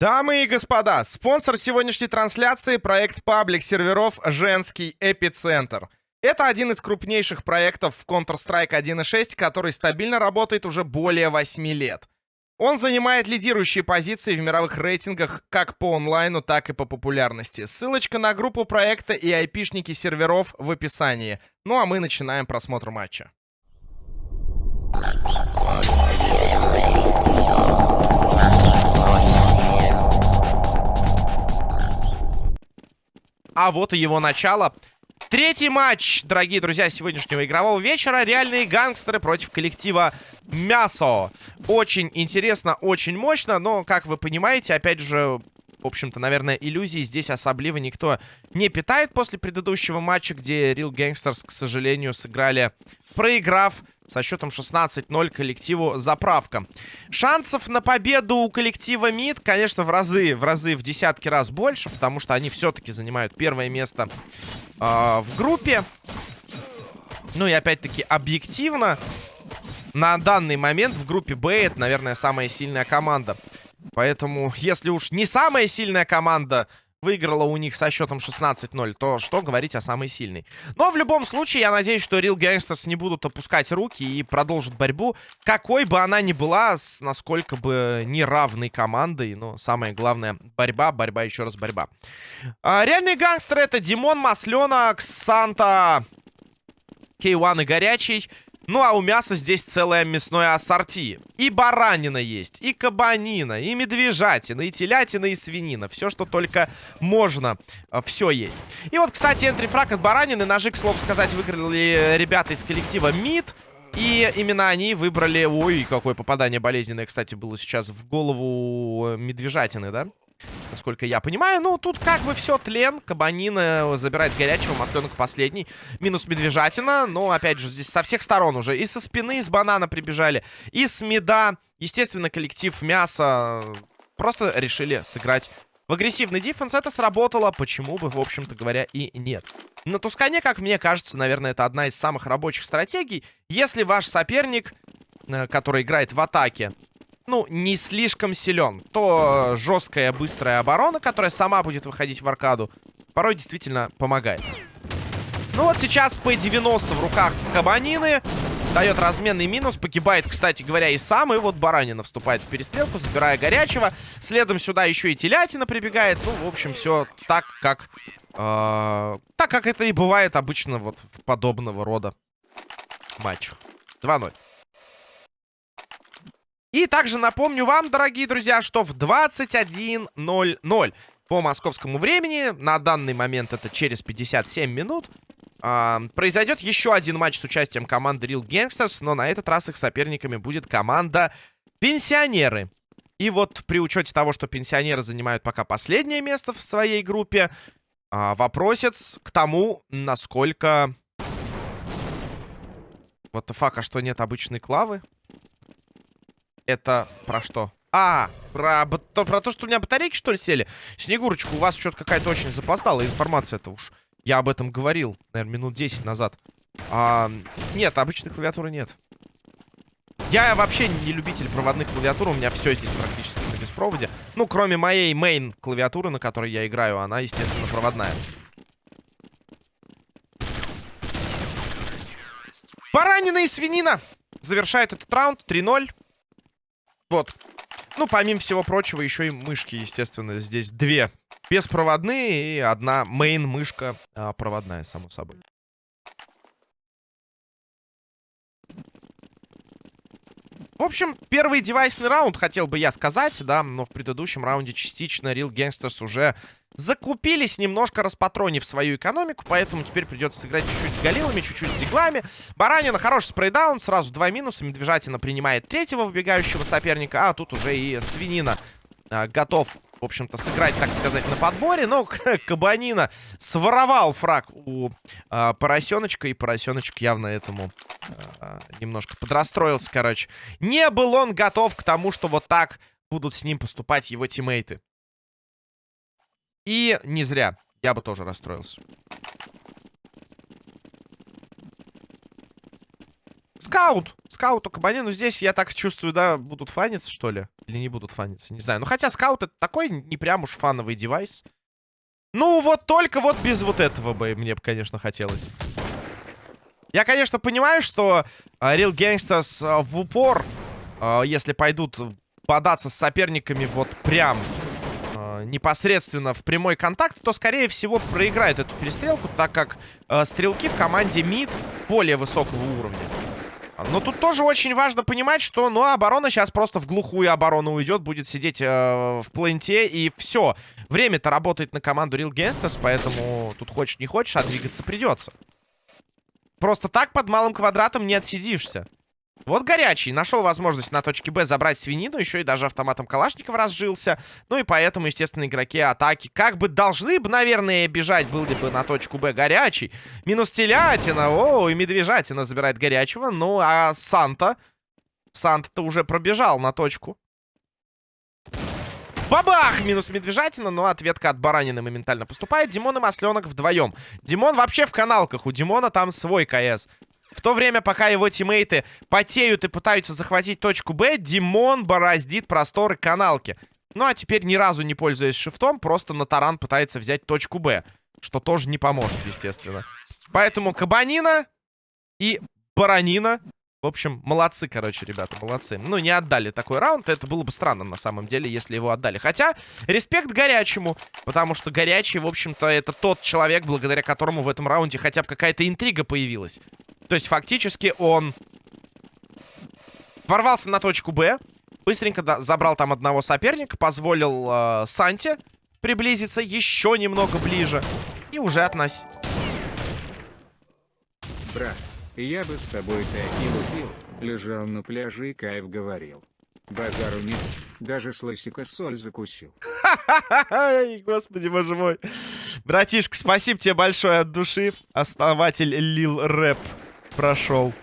Дамы и господа, спонсор сегодняшней трансляции — проект паблик серверов «Женский эпицентр». Это один из крупнейших проектов в Counter-Strike 1.6, который стабильно работает уже более 8 лет. Он занимает лидирующие позиции в мировых рейтингах как по онлайну, так и по популярности. Ссылочка на группу проекта и айпишники серверов в описании. Ну а мы начинаем просмотр матча. А вот и его начало. Третий матч, дорогие друзья, сегодняшнего игрового вечера. Реальные гангстеры против коллектива Мясо. Очень интересно, очень мощно, но, как вы понимаете, опять же, в общем-то, наверное, иллюзий здесь особливо никто не питает после предыдущего матча, где Real Gangsters, к сожалению, сыграли, проиграв со счетом 16-0 коллективу «Заправка». Шансов на победу у коллектива МИД, конечно, в разы, в разы, в десятки раз больше, потому что они все-таки занимают первое место э, в группе. Ну и опять-таки объективно, на данный момент в группе Б это, наверное, самая сильная команда. Поэтому, если уж не самая сильная команда выиграла у них со счетом 16-0, то что говорить о самой сильной. Но в любом случае, я надеюсь, что Real Gangsters не будут опускать руки и продолжат борьбу, какой бы она ни была, с насколько бы неравной командой. Но самое главное, борьба, борьба, еще раз борьба. А, реальные гангстеры это Димон, Масленок, Санта, K1 и Горячий. Ну, а у мяса здесь целое мясное ассорти. И баранина есть, и кабанина, и медвежатина, и телятина, и свинина. Все, что только можно, э, все есть. И вот, кстати, энтрифраг от баранины. Ножи, к слову сказать, выиграли ребята из коллектива МИД. И именно они выбрали... Ой, какое попадание болезненное, кстати, было сейчас в голову медвежатины, да? Насколько я понимаю. Ну, тут как бы все тлен. Кабанина забирает горячего. Масленок последний. Минус медвежатина. Но, опять же, здесь со всех сторон уже. И со спины из банана прибежали. И с меда. Естественно, коллектив мяса просто решили сыграть в агрессивный дефенс. Это сработало. Почему бы, в общем-то говоря, и нет. На Тускане, как мне кажется, наверное, это одна из самых рабочих стратегий. Если ваш соперник, э, который играет в атаке, ну, не слишком силен, то жесткая, быстрая оборона, которая сама будет выходить в аркаду, порой действительно помогает. Ну вот сейчас P90 в руках Кабанины. Дает разменный минус. Погибает, кстати говоря, и сам. И вот Баранина вступает в перестрелку, забирая горячего. Следом сюда еще и телятина прибегает. Ну, в общем, все так, как... Э, так, как это и бывает обычно вот в подобного рода матчах. 2-0. И также напомню вам, дорогие друзья, что в 21.00 по московскому времени, на данный момент это через 57 минут, э, произойдет еще один матч с участием команды Real Gangsters, но на этот раз их соперниками будет команда Пенсионеры. И вот при учете того, что пенсионеры занимают пока последнее место в своей группе, э, вопросец к тому, насколько... Вот the а что нет обычной клавы? Это про что? А, про, то, про то, что у меня батарейки, что ли, сели? Снегурочка, у вас что-то какая-то очень запоздалая информация-то уж. Я об этом говорил, наверное, минут 10 назад. А, нет, обычной клавиатуры нет. Я вообще не любитель проводных клавиатур, у меня все здесь практически на беспроводе. Ну, кроме моей main клавиатуры, на которой я играю, она, естественно, проводная. Баранина и свинина завершает этот раунд 3-0. Вот. Ну, помимо всего прочего, еще и мышки, естественно, здесь две беспроводные и одна мейн-мышка а, проводная, само собой. В общем, первый девайсный раунд, хотел бы я сказать, да, но в предыдущем раунде частично Real Gangsters уже закупились, немножко распатронив свою экономику, поэтому теперь придется сыграть чуть-чуть с галилами, чуть-чуть с диглами. Баранина хороший спрейдаун, сразу два минуса, Медвежатина принимает третьего выбегающего соперника, а тут уже и Свинина а, готов в общем-то, сыграть, так сказать, на подборе. Но Кабанина своровал фраг у э, Поросеночка. И Поросеночек явно этому э, немножко подрастроился, короче. Не был он готов к тому, что вот так будут с ним поступать его тиммейты. И не зря. Я бы тоже расстроился. Скаут. Скаут у Кабани. Ну, здесь, я так чувствую, да, будут фаниться, что ли? Или не будут фаниться? Не знаю. Ну, хотя скаут это такой не прям уж фановый девайс. Ну, вот только вот без вот этого бы мне, конечно, хотелось. Я, конечно, понимаю, что uh, Real Gangsters uh, в упор, uh, если пойдут податься с соперниками вот прям непосредственно в прямой контакт, то, скорее всего, проиграют эту перестрелку, так как стрелки в команде МИД более высокого уровня. Но тут тоже очень важно понимать, что, ну, оборона сейчас просто в глухую оборону уйдет, будет сидеть э, в пленте, и все. Время-то работает на команду Real Gangsters, поэтому тут хочешь не хочешь, а двигаться придется. Просто так под малым квадратом не отсидишься. Вот горячий. Нашел возможность на точке Б забрать свинину. Еще и даже автоматом Калашникова разжился. Ну и поэтому, естественно, игроки атаки как бы должны бы, наверное, бежать. Был ли бы на точку Б горячий. Минус телятина. О, и медвежатина забирает горячего. Ну, а Санта... Санта-то уже пробежал на точку. Бабах! Минус медвежатина, но ответка от баранины моментально поступает. Димон и Масленок вдвоем. Димон вообще в каналках. У Димона там свой КС. В то время, пока его тиммейты потеют и пытаются захватить точку Б, Димон бороздит просторы каналки. Ну, а теперь ни разу не пользуясь шифтом, просто на таран пытается взять точку Б. Что тоже не поможет, естественно. Поэтому Кабанина и Баранина в общем, молодцы, короче, ребята, молодцы. Ну, не отдали такой раунд. Это было бы странно, на самом деле, если его отдали. Хотя, респект горячему. Потому что горячий, в общем-то, это тот человек, благодаря которому в этом раунде хотя бы какая-то интрига появилась. То есть, фактически, он ворвался на точку Б. Быстренько забрал там одного соперника. Позволил э, Санте приблизиться еще немного ближе. И уже относь. Брат, я бы с тобой так и лупил, лежал на пляже и кайф говорил. Базару нет, даже с лысика соль закусил. Господи, боже мой. Братишка, спасибо тебе большое от души. Основатель Лил Рэп прошел.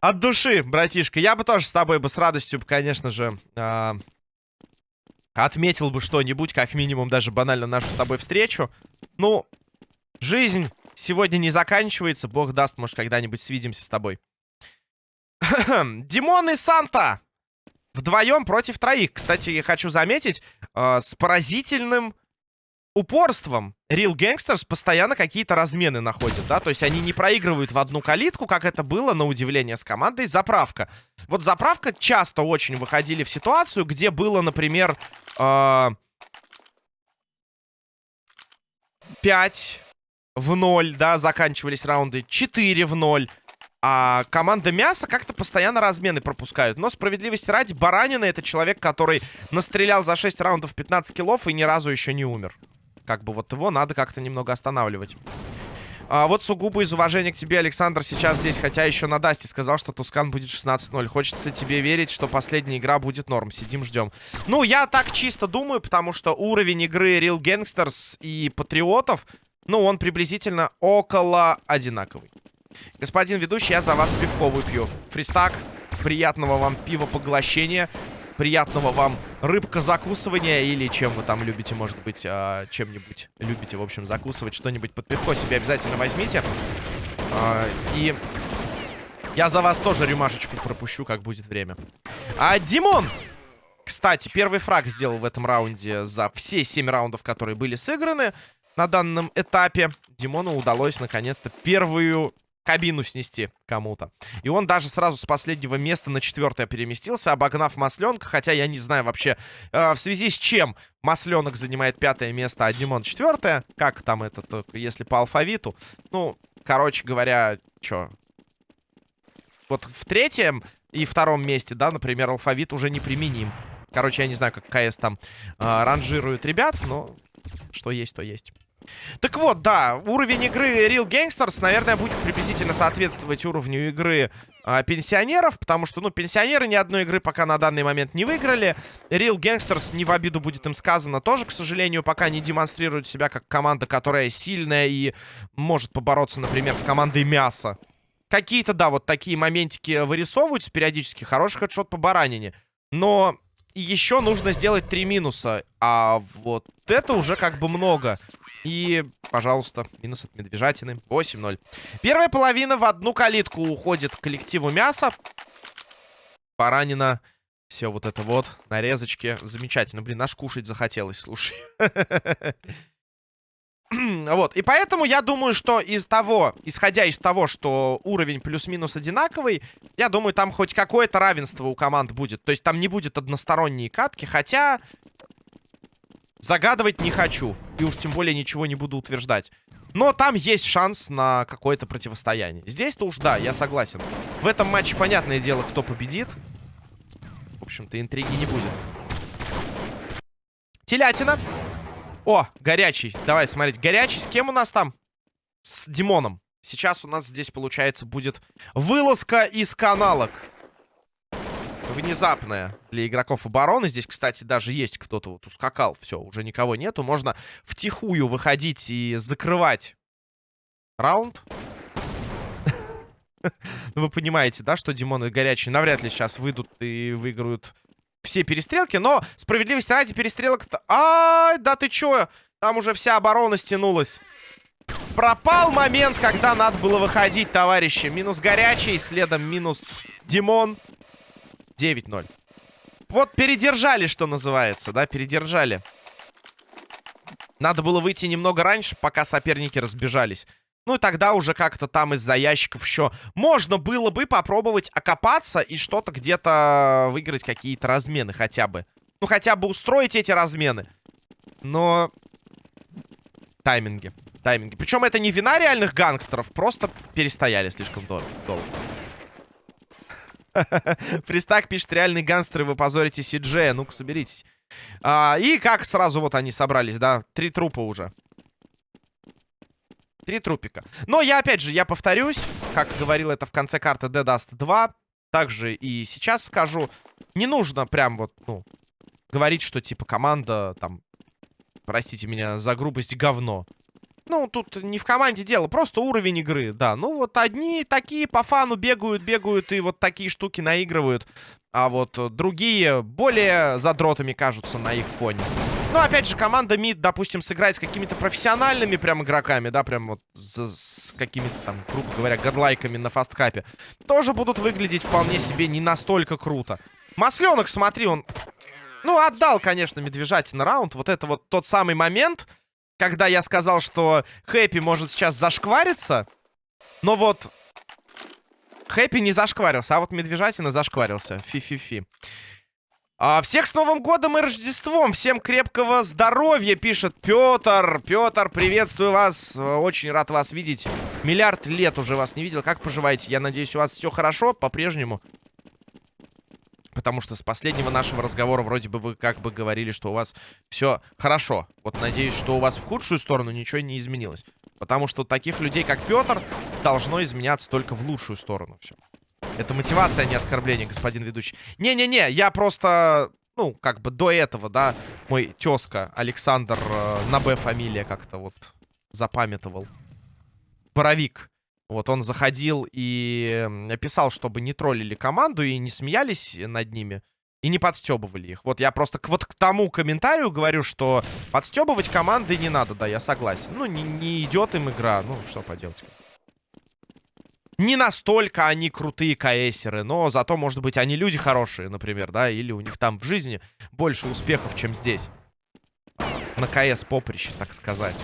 От души, братишка. Я бы тоже с тобой бы с радостью, конечно же, э, отметил бы что-нибудь, как минимум даже банально нашу с тобой встречу. Ну, жизнь сегодня не заканчивается. Бог даст, может, когда-нибудь свидимся с тобой. Димон и Санта вдвоем против троих. Кстати, я хочу заметить, э, с поразительным упорством Real Gangsters постоянно какие-то размены находят, да, то есть они не проигрывают в одну калитку, как это было, на удивление, с командой Заправка. Вот Заправка часто очень выходили в ситуацию, где было, например, э, 5 в 0, да, заканчивались раунды 4 в 0. А команда Мяса как-то постоянно размены пропускают. Но справедливости ради, Баранина это человек, который настрелял за 6 раундов 15 киллов и ни разу еще не умер. Как бы вот его надо как-то немного останавливать. А вот сугубо из уважения к тебе, Александр, сейчас здесь, хотя еще на Дасте сказал, что Тускан будет 16-0. Хочется тебе верить, что последняя игра будет норм. Сидим, ждем. Ну, я так чисто думаю, потому что уровень игры Real Gangsters и Патриотов ну, он приблизительно около одинаковый. Господин ведущий, я за вас пивко выпью. Фристак, приятного вам пива поглощения. Приятного вам рыбка закусывания или чем вы там любите, может быть, э, чем-нибудь любите, в общем, закусывать. Что-нибудь под пивко себе обязательно возьмите. Э, и я за вас тоже рюмашечку пропущу, как будет время. А, Димон! Кстати, первый фраг сделал в этом раунде за все 7 раундов, которые были сыграны на данном этапе. Димону удалось наконец-то первую кабину снести кому-то. И он даже сразу с последнего места на четвертое переместился, обогнав Масленка. Хотя я не знаю вообще, э, в связи с чем Масленок занимает пятое место, а Димон четвертое. Как там это, если по алфавиту. Ну, короче говоря, что? Вот в третьем и втором месте, да, например, алфавит уже не применим. Короче, я не знаю, как КС там э, ранжирует ребят, но что есть, то есть. Так вот, да, уровень игры Real Gangsters, наверное, будет приблизительно соответствовать уровню игры э, пенсионеров, потому что, ну, пенсионеры ни одной игры пока на данный момент не выиграли. Real Gangsters, не в обиду будет им сказано, тоже, к сожалению, пока не демонстрируют себя как команда, которая сильная и может побороться, например, с командой Мяса. Какие-то, да, вот такие моментики вырисовываются периодически. Хороший хедшот по баранине. Но И еще нужно сделать три минуса. А вот это уже как бы много. И, пожалуйста, минус от медвежатины. 8-0. Первая половина в одну калитку уходит коллективу мяса. Поранено. Все вот это вот. Нарезочки. Замечательно. Блин, аж кушать захотелось, слушай. вот. И поэтому я думаю, что из того, исходя из того, что уровень плюс-минус одинаковый, я думаю, там хоть какое-то равенство у команд будет. То есть там не будет односторонние катки, хотя... Загадывать не хочу. И уж тем более ничего не буду утверждать. Но там есть шанс на какое-то противостояние. Здесь-то уж да, я согласен. В этом матче понятное дело, кто победит. В общем-то, интриги не будет. Телятина. О, горячий. Давай смотреть. Горячий с кем у нас там? С Димоном. Сейчас у нас здесь, получается, будет вылазка из каналок. Внезапная для игроков обороны. Здесь, кстати, даже есть кто-то вот ускакал. Все, уже никого нету. Можно втихую выходить и закрывать раунд. Ну, вы понимаете, да, что Димон и Горячий навряд ли сейчас выйдут и выиграют все перестрелки, но справедливости ради перестрелок-то... Ай, да ты чё? Там уже вся оборона стянулась. Пропал момент, когда надо было выходить, товарищи. Минус горячий, следом минус Димон. 9-0. Вот передержали, что называется, да, передержали. Надо было выйти немного раньше, пока соперники разбежались. Ну и тогда уже как-то там из-за ящиков еще можно было бы попробовать окопаться и что-то где-то выиграть какие-то размены хотя бы. Ну хотя бы устроить эти размены. Но тайминги. Тайминги. Причем это не вина реальных гангстеров, просто перестояли слишком долго. Пристак пишет, реальные гангстеры, вы позорите Сиджея. Ну-ка, соберитесь. А, и как сразу вот они собрались, да? Три трупа уже. Три трупика. Но я, опять же, я повторюсь, как говорил это в конце карты Dead Dust 2, также и сейчас скажу, не нужно прям вот, ну, говорить, что, типа, команда, там, простите меня за грубость, говно. Ну, тут не в команде дело, просто уровень игры, да. Ну, вот одни такие по фану бегают, бегают и вот такие штуки наигрывают. А вот другие более задротами кажутся на их фоне. Ну, опять же, команда МИД, допустим, сыграть с какими-то профессиональными прям игроками, да, прям вот с, с какими-то там, грубо говоря, горлайками на фасткапе, тоже будут выглядеть вполне себе не настолько круто. Масленок, смотри, он, ну, отдал, конечно, Медвежатин раунд. Вот это вот тот самый момент, когда я сказал, что Хэппи может сейчас зашквариться, но вот Хэппи не зашкварился, а вот Медвежатина зашкварился. Фи-фи-фи. А, всех с Новым годом и Рождеством! Всем крепкого здоровья, пишет Петр. Петр, приветствую вас. Очень рад вас видеть. Миллиард лет уже вас не видел. Как поживаете? Я надеюсь, у вас все хорошо по-прежнему. Потому что с последнего нашего разговора вроде бы вы как бы говорили, что у вас все хорошо. Вот надеюсь, что у вас в худшую сторону ничего не изменилось. Потому что таких людей, как Петр, должно изменяться только в лучшую сторону все. Это мотивация, а не оскорбление, господин ведущий. Не-не-не, я просто... Ну, как бы до этого, да, мой тезка Александр э, на Б фамилия как-то вот запамятовал. Боровик. Вот он заходил и писал, чтобы не троллили команду и не смеялись над ними. И не подстебывали их. Вот я просто к, вот к тому комментарию говорю, что подстебывать команды не надо, да, я согласен. Ну, не, не идет им игра, ну, что поделать. Не настолько они крутые каэсеры, но зато, может быть, они люди хорошие, например, да, или у них там в жизни больше успехов, чем здесь. На КС поприще, так сказать.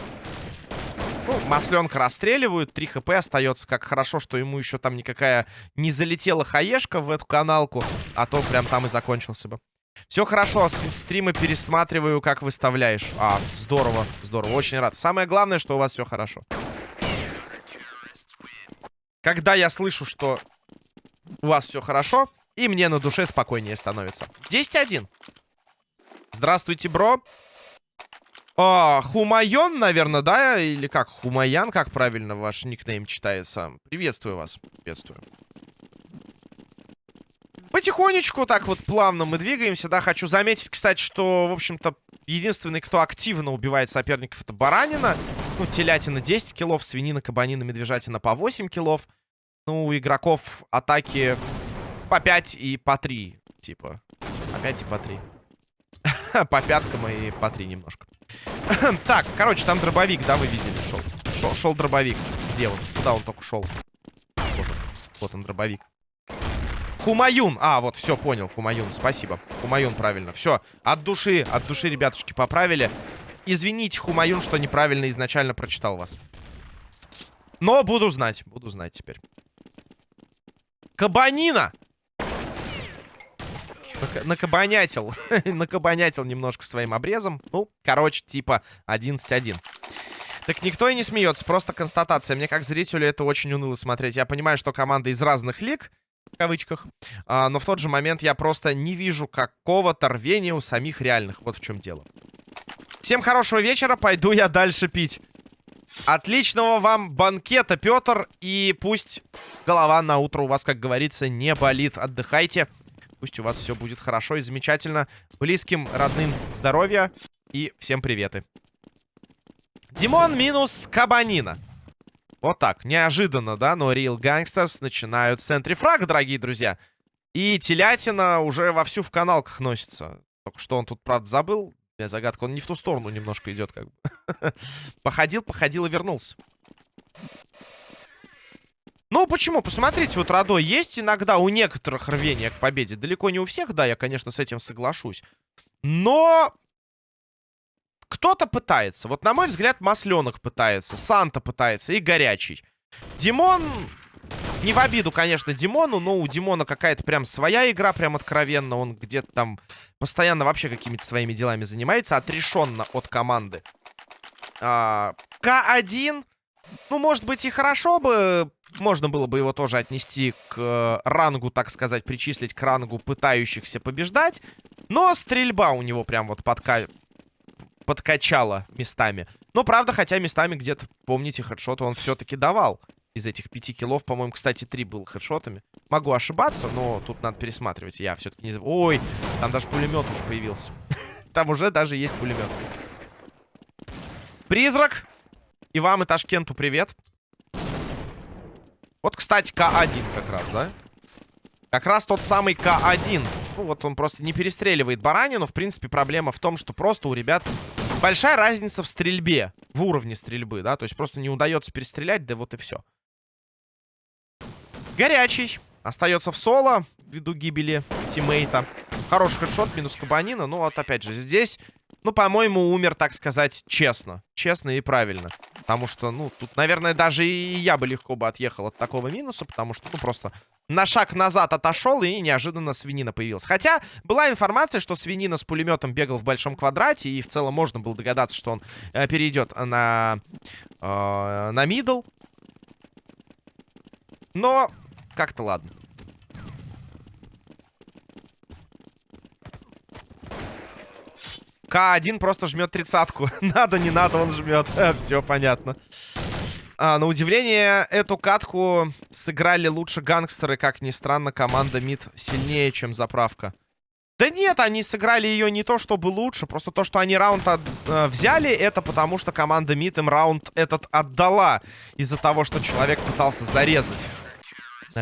Ну, масленка расстреливают, 3 хп остается. Как хорошо, что ему еще там никакая не залетела хаешка в эту каналку, а то прям там и закончился бы. Все хорошо, стримы пересматриваю, как выставляешь. А, здорово, здорово, очень рад. Самое главное, что у вас все хорошо. Когда я слышу, что у вас все хорошо, и мне на душе спокойнее становится. 10-1. Здравствуйте, бро. А, Хумайон, наверное, да? Или как? Хумаян, как правильно ваш никнейм читается? Приветствую вас. Приветствую. Потихонечку, так вот плавно мы двигаемся, да. Хочу заметить, кстати, что, в общем-то, единственный, кто активно убивает соперников, это баранина. Ну, телятина 10 килов, свинина, кабанина, медвежатина по 8 килов. Ну, у игроков атаки по 5 и по 3, типа. По 5 и по 3. по пяткам и по три немножко. так, короче, там дробовик, да, вы видели, шел. Шел, дробовик. Где он? Куда он только шел? Вот он дробовик. Хумаюн. А, вот, все, понял, Хумаюн, спасибо. Хумаюн, правильно. Все, от души, от души, ребятушки, поправили. Извините, Хумаюн, что неправильно изначально прочитал вас. Но буду знать, буду знать теперь. Кабанина! Накабанятил. Накабанятил немножко своим обрезом. Ну, короче, типа 11-1. Так никто и не смеется, просто констатация. Мне как зрителю это очень уныло смотреть. Я понимаю, что команда из разных лиг, в кавычках, а, но в тот же момент я просто не вижу какого-то рвения у самих реальных. Вот в чем дело. Всем хорошего вечера, пойду я дальше пить. Отличного вам банкета, Петр. И пусть голова на утро у вас, как говорится, не болит. Отдыхайте. Пусть у вас все будет хорошо и замечательно. Близким, родным здоровья. И всем приветы. Димон минус Кабанина. Вот так. Неожиданно, да? Но Real Gangsters начинают с центрифраг, дорогие друзья. И телятина уже вовсю в каналках носится. Только что он тут, правда, забыл. Я загадка. Он не в ту сторону немножко идет, как бы. походил, походил и вернулся. Ну, почему? Посмотрите, вот Радо есть иногда у некоторых рвения к победе. Далеко не у всех, да, я, конечно, с этим соглашусь. Но кто-то пытается. Вот, на мой взгляд, Масленок пытается, Санта пытается и Горячий. Димон... Не в обиду, конечно, Димону, но у Димона какая-то прям своя игра, прям откровенно. Он где-то там постоянно вообще какими-то своими делами занимается, отрешенно от команды. А, К1, ну, может быть, и хорошо бы можно было бы его тоже отнести к э, рангу, так сказать, причислить к рангу пытающихся побеждать. Но стрельба у него прям вот подка... подкачала местами. Но, правда, хотя местами где-то, помните, хедшот он все-таки давал. Из этих пяти киллов, по-моему, кстати, три было хедшотами. Могу ошибаться, но тут надо пересматривать. Я все-таки не... Ой, там даже пулемет уже появился. Там уже даже есть пулемет. Призрак. И вам, и Ташкенту привет. Вот, кстати, К1 как раз, да? Как раз тот самый К1. Ну, вот он просто не перестреливает баранину. В принципе, проблема в том, что просто у ребят большая разница в стрельбе. В уровне стрельбы, да? То есть просто не удается перестрелять, да вот и все. Горячий. Остается в соло ввиду гибели тиммейта. Хороший хедшот, минус кабанина. Ну, вот опять же, здесь, ну, по-моему, умер, так сказать, честно. Честно и правильно. Потому что, ну, тут, наверное, даже и я бы легко бы отъехал от такого минуса, потому что, ну, просто на шаг назад отошел, и неожиданно свинина появилась. Хотя была информация, что свинина с пулеметом бегал в большом квадрате, и в целом можно было догадаться, что он э, перейдет на, э, на мидл. Но как-то ладно. К1 просто жмет тридцатку. надо, не надо, он жмет. Все понятно. А, на удивление, эту катку сыграли лучше гангстеры. Как ни странно, команда МИД сильнее, чем заправка. Да нет, они сыграли ее не то, чтобы лучше. Просто то, что они раунд от, э, взяли, это потому, что команда МИД им раунд этот отдала. Из-за того, что человек пытался зарезать.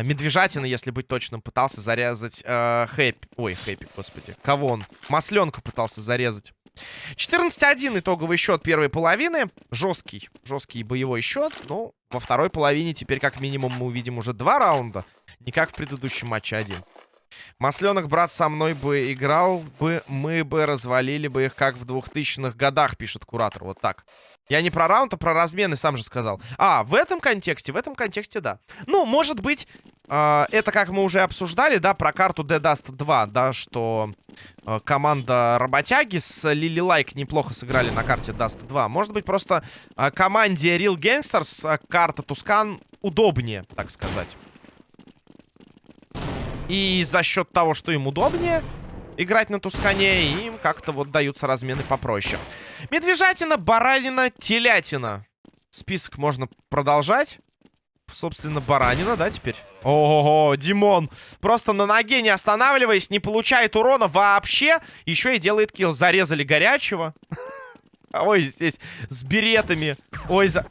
Медвежатина, если быть точным, пытался зарезать э, Хэппи. Ой, Хэппи, господи. Кого он? Масленка пытался зарезать. 14-1 итоговый счет первой половины. Жесткий, жесткий боевой счет. Ну, во второй половине теперь как минимум мы увидим уже два раунда. Не как в предыдущем матче один. Масленок, брат, со мной бы играл бы, мы бы развалили бы их как в 2000-х годах, пишет куратор. Вот так. Я не про раунд, а про размены, сам же сказал. А, в этом контексте, в этом контексте, да. Ну, может быть, э, это как мы уже обсуждали, да, про карту De Dust 2, да, что э, команда работяги с Лили Лайк неплохо сыграли на карте Dust 2. Может быть, просто э, команде Real Gangsters э, карта Тускан удобнее, так сказать. И за счет того, что им удобнее играть на Тускане, им как-то вот даются размены попроще. Медвежатина, баранина, телятина. Список можно продолжать. Собственно, баранина, да, теперь? Ого, Димон. Просто на ноге не останавливаясь, не получает урона вообще. Еще и делает килл. Зарезали горячего. Ой, здесь с беретами. Ой, за...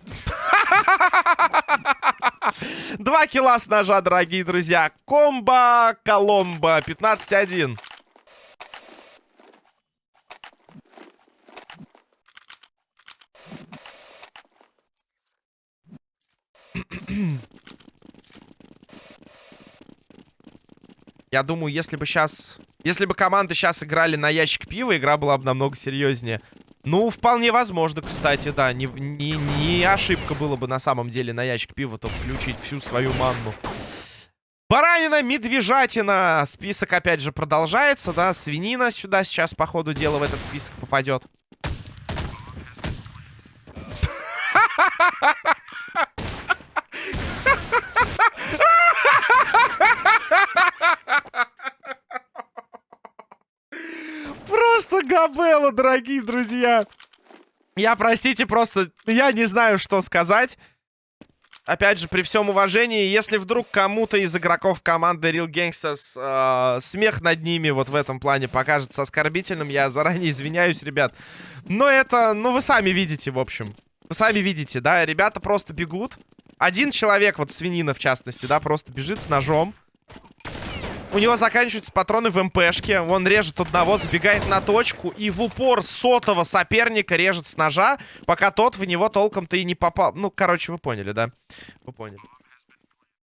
Два килла с ножа, дорогие друзья. Комбо, Коломбо, 15-1. Я думаю, если бы сейчас... Если бы команды сейчас играли на ящик пива, игра была бы намного серьезнее. Ну, вполне возможно, кстати, да. Не, не, не ошибка было бы на самом деле на ящик пива-то включить всю свою манну. Баранина, медвежатина. Список, опять же, продолжается, да. Свинина сюда сейчас, по ходу дела, в этот список попадет. Просто габела, дорогие друзья. Я, простите, просто... Я не знаю, что сказать. Опять же, при всем уважении, если вдруг кому-то из игроков команды Real Gangsters э, смех над ними вот в этом плане покажется оскорбительным, я заранее извиняюсь, ребят. Но это, ну, вы сами видите, в общем. Вы сами видите, да, ребята просто бегут. Один человек, вот свинина в частности, да, просто бежит с ножом. У него заканчиваются патроны в МПшке. Он режет одного, забегает на точку. И в упор сотого соперника режет с ножа, пока тот в него толком-то и не попал. Ну, короче, вы поняли, да? Вы поняли.